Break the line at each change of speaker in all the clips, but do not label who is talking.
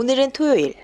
오늘은 토요일.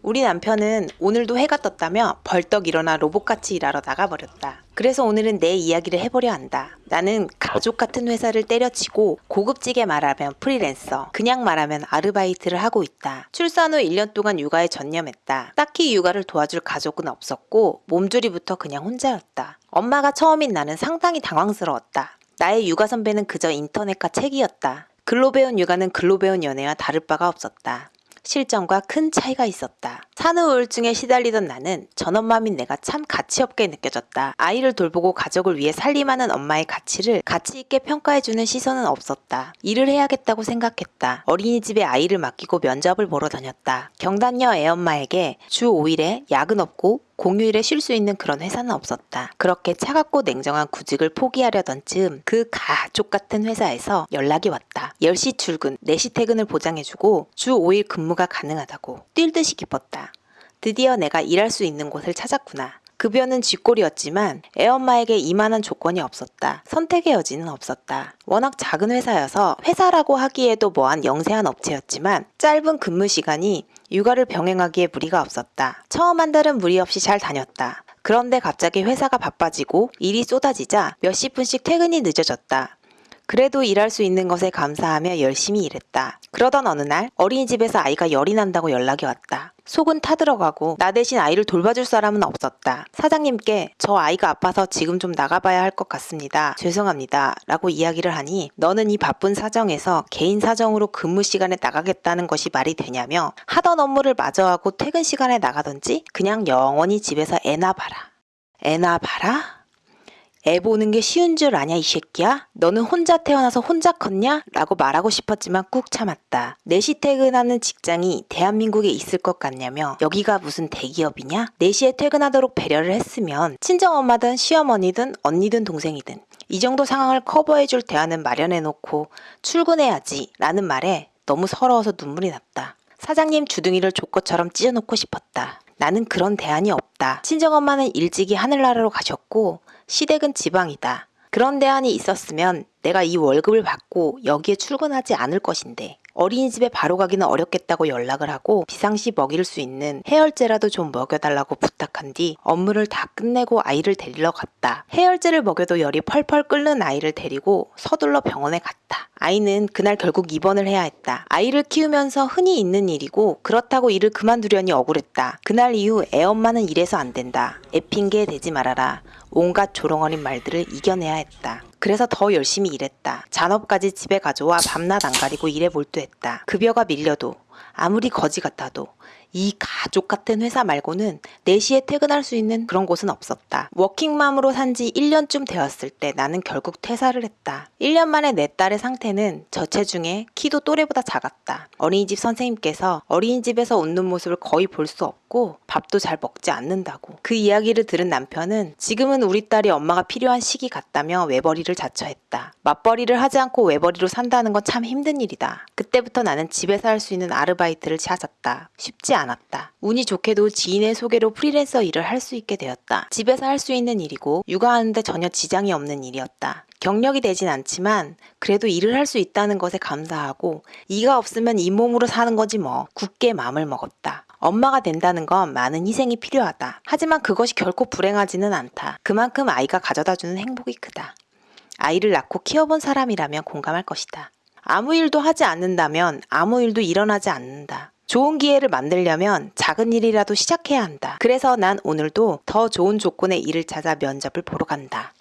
우리 남편은 오늘도 해가 떴다며 벌떡 일어나 로봇같이 일하러 나가버렸다. 그래서 오늘은 내 이야기를 해보려 한다. 나는 가족 같은 회사를 때려치고 고급지게 말하면 프리랜서, 그냥 말하면 아르바이트를 하고 있다. 출산 후 1년 동안 육아에 전념했다. 딱히 육아를 도와줄 가족은 없었고 몸조리부터 그냥 혼자였다. 엄마가 처음인 나는 상당히 당황스러웠다. 나의 육아 선배는 그저 인터넷과 책이었다. 글로 배운 육아는 글로 배운 연애와 다를 바가 없었다. 실정과 큰 차이가 있었다. 산후 우울증에 시달리던 나는 전엄마민 내가 참 가치없게 느껴졌다. 아이를 돌보고 가족을 위해 살림하는 엄마의 가치를 가치 있게 평가해주는 시선은 없었다. 일을 해야겠다고 생각했다. 어린이집에 아이를 맡기고 면접을 보러 다녔다. 경단녀 애엄마에게 주 5일에 야근 없고 공휴일에 쉴 수 있는 그런 회사는 없었다. 그렇게 차갑고 냉정한 구직을 포기하려던 즈음 그 가족 같은 회사에서 연락이 왔다. 10시 출근, 4시 퇴근을 보장해주고 주 5일 근무가 가능하다고 뛸 듯이 기뻤다. 드디어 내가 일할 수 있는 곳을 찾았구나. 급여는 쥐꼬리였지만 애엄마에게 이만한 조건이 없었다. 선택의 여지는 없었다. 워낙 작은 회사여서 회사라고 하기에도 뭐한 영세한 업체였지만 짧은 근무 시간이 육아를 병행하기에 무리가 없었다. 처음 한 달은 무리 없이 잘 다녔다. 그런데 갑자기 회사가 바빠지고 일이 쏟아지자 몇십 분씩 퇴근이 늦어졌다. 그래도 일할 수 있는 것에 감사하며 열심히 일했다. 그러던 어느 날 어린이집에서 아이가 열이 난다고 연락이 왔다. 속은 타들어가고 나 대신 아이를 돌봐줄 사람은 없었다. 사장님께 저 아이가 아파서 지금 좀 나가봐야 할 것 같습니다. 죄송합니다. 라고 이야기를 하니 너는 이 바쁜 사정에서 개인 사정으로 근무 시간에 나가겠다는 것이 말이 되냐며 하던 업무를 마저 하고 퇴근 시간에 나가든지 그냥 영원히 집에서 애나 봐라. 애나 봐라? 애 보는 게 쉬운 줄 아냐 이 새끼야? 너는 혼자 태어나서 혼자 컸냐? 라고 말하고 싶었지만 꾹 참았다. 4시 퇴근하는 직장이 대한민국에 있을 것 같냐며 여기가 무슨 대기업이냐? 4시에 퇴근하도록 배려를 했으면 친정엄마든 시어머니든 언니든 동생이든 이 정도 상황을 커버해줄 대안은 마련해놓고 출근해야지 라는 말에 너무 서러워서 눈물이 났다. 사장님 주둥이를 족것처럼 찢어놓고 싶었다. 나는 그런 대안이 없다. 친정엄마는 일찍이 하늘나라로 가셨고 시댁은 지방이다. 그런 대안이 있었으면 내가 이 월급을 받고 여기에 출근하지 않을 것인데 어린이집에 바로 가기는 어렵겠다고 연락을 하고 비상시 먹일 수 있는 해열제라도 좀 먹여달라고 부탁한 뒤 업무를 다 끝내고 아이를 데리러 갔다. 해열제를 먹여도 열이 펄펄 끓는 아이를 데리고 서둘러 병원에 갔다. 아이는 그날 결국 입원을 해야 했다. 아이를 키우면서 흔히 있는 일이고 그렇다고 일을 그만두려니 억울했다. 그날 이후 애엄마는 이래서 안 된다. 애 핑계 대지 말아라. 온갖 조롱어린 말들을 이겨내야 했다. 그래서 더 열심히 일했다. 잔업까지 집에 가져와 밤낮 안 가리고 일에 몰두했다. 급여가 밀려도 아무리 거지 같아도 이 가족 같은 회사 말고는 4시에 퇴근할 수 있는 그런 곳은 없었다. 워킹맘으로 산 지 1년쯤 되었을 때 나는 결국 퇴사를 했다. 1년 만에 내 딸의 상태는 저체중에 키도 또래보다 작았다. 어린이집 선생님께서 어린이집에서 웃는 모습을 거의 볼 수 없고 밥도 잘 먹지 않는다고. 그 이야기를 들은 남편은 지금은 우리 딸이 엄마가 필요한 시기 같다며 외벌이를 자처했다. 맞벌이를 하지 않고 외벌이로 산다는 건 참 힘든 일이다. 그때부터 나는 집에서 할 수 있는 아르바이트를 찾았다. 쉽지 않았다. 운이 좋게도 지인의 소개로 프리랜서 일을 할 수 있게 되었다. 집에서 할 수 있는 일이고 육아하는데 전혀 지장이 없는 일이었다. 경력이 되진 않지만 그래도 일을 할 수 있다는 것에 감사하고 이가 없으면 이 몸으로 사는 거지 뭐 굳게 마음을 먹었다. 엄마가 된다는 건 많은 희생이 필요하다. 하지만 그것이 결코 불행하지는 않다. 그만큼 아이가 가져다 주는 행복이 크다. 아이를 낳고 키워본 사람이라면 공감할 것이다. 아무 일도 하지 않는다면 아무 일도 일어나지 않는다. 좋은 기회를 만들려면 작은 일이라도 시작해야 한다. 그래서 난 오늘도 더 좋은 조건의 일을 찾아 면접을 보러 간다.